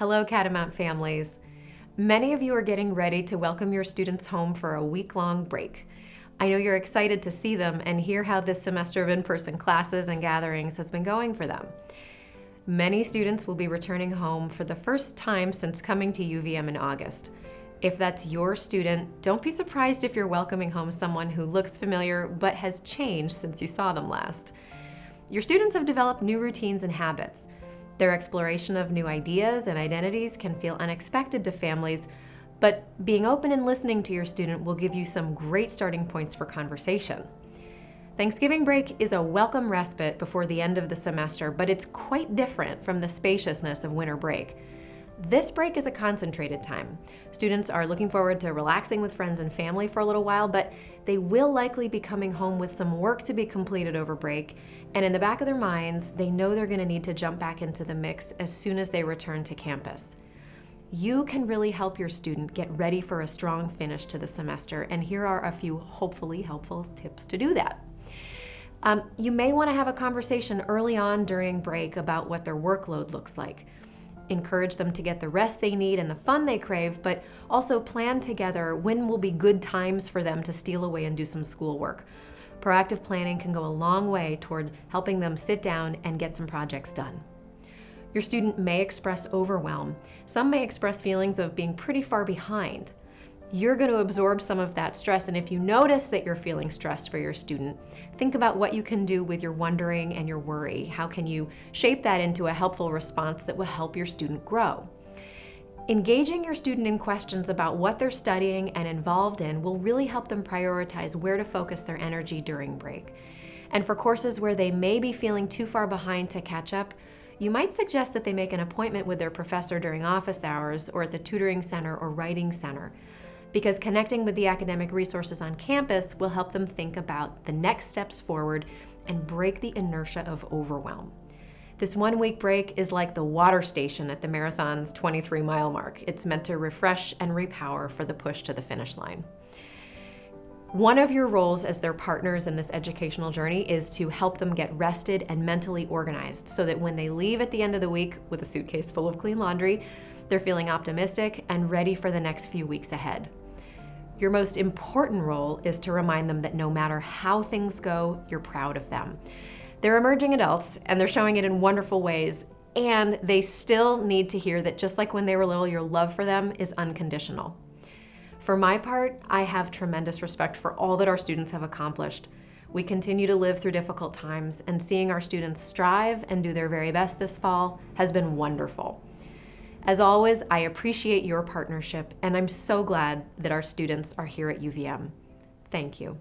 Hello, Catamount families. Many of you are getting ready to welcome your students home for a week-long break. I know you're excited to see them and hear how this semester of in-person classes and gatherings has been going for them. Many students will be returning home for the first time since coming to UVM in August. If that's your student, don't be surprised if you're welcoming home someone who looks familiar but has changed since you saw them last. Your students have developed new routines and habits. Their exploration of new ideas and identities can feel unexpected to families, but being open and listening to your student will give you some great starting points for conversation. Thanksgiving break is a welcome respite before the end of the semester, but it's quite different from the spaciousness of winter break. This break is a concentrated time. Students are looking forward to relaxing with friends and family for a little while, but they will likely be coming home with some work to be completed over break, and in the back of their minds, they know they're gonna need to jump back into the mix as soon as they return to campus. You can really help your student get ready for a strong finish to the semester, and here are a few hopefully helpful tips to do that. Um, you may wanna have a conversation early on during break about what their workload looks like encourage them to get the rest they need and the fun they crave, but also plan together when will be good times for them to steal away and do some schoolwork. Proactive planning can go a long way toward helping them sit down and get some projects done. Your student may express overwhelm. Some may express feelings of being pretty far behind you're going to absorb some of that stress. And if you notice that you're feeling stressed for your student, think about what you can do with your wondering and your worry. How can you shape that into a helpful response that will help your student grow? Engaging your student in questions about what they're studying and involved in will really help them prioritize where to focus their energy during break. And for courses where they may be feeling too far behind to catch up, you might suggest that they make an appointment with their professor during office hours or at the tutoring center or writing center because connecting with the academic resources on campus will help them think about the next steps forward and break the inertia of overwhelm. This one week break is like the water station at the marathon's 23 mile mark. It's meant to refresh and repower for the push to the finish line. One of your roles as their partners in this educational journey is to help them get rested and mentally organized so that when they leave at the end of the week with a suitcase full of clean laundry, they're feeling optimistic and ready for the next few weeks ahead. Your most important role is to remind them that no matter how things go, you're proud of them. They're emerging adults and they're showing it in wonderful ways and they still need to hear that just like when they were little, your love for them is unconditional. For my part, I have tremendous respect for all that our students have accomplished. We continue to live through difficult times and seeing our students strive and do their very best this fall has been wonderful. As always, I appreciate your partnership and I'm so glad that our students are here at UVM. Thank you.